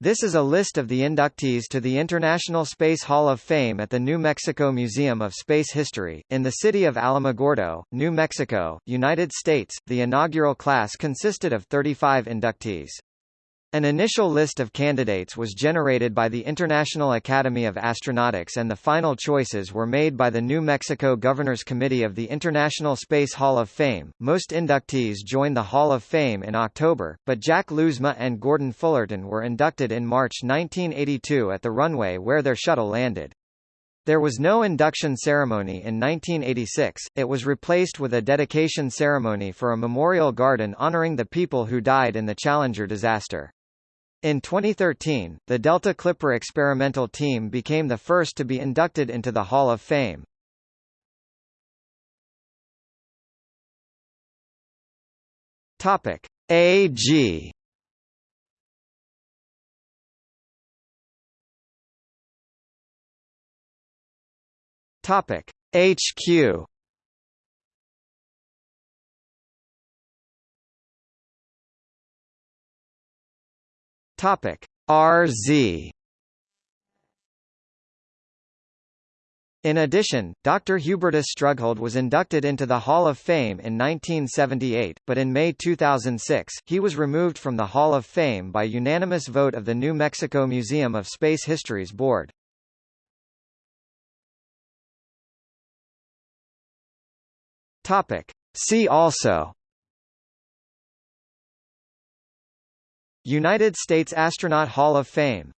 This is a list of the inductees to the International Space Hall of Fame at the New Mexico Museum of Space History, in the city of Alamogordo, New Mexico, United States. The inaugural class consisted of 35 inductees. An initial list of candidates was generated by the International Academy of Astronautics and the final choices were made by the New Mexico Governor's Committee of the International Space Hall of Fame. Most inductees joined the Hall of Fame in October, but Jack Lousma and Gordon Fullerton were inducted in March 1982 at the runway where their shuttle landed. There was no induction ceremony in 1986, it was replaced with a dedication ceremony for a memorial garden honoring the people who died in the Challenger disaster. In 2013, the Delta Clipper experimental team became the first to be inducted into the Hall of Fame. Topic: AG Topic: HQ Topic RZ In addition, Dr. Hubertus Strughold was inducted into the Hall of Fame in 1978, but in May 2006, he was removed from the Hall of Fame by unanimous vote of the New Mexico Museum of Space History's board. Topic. See also United States Astronaut Hall of Fame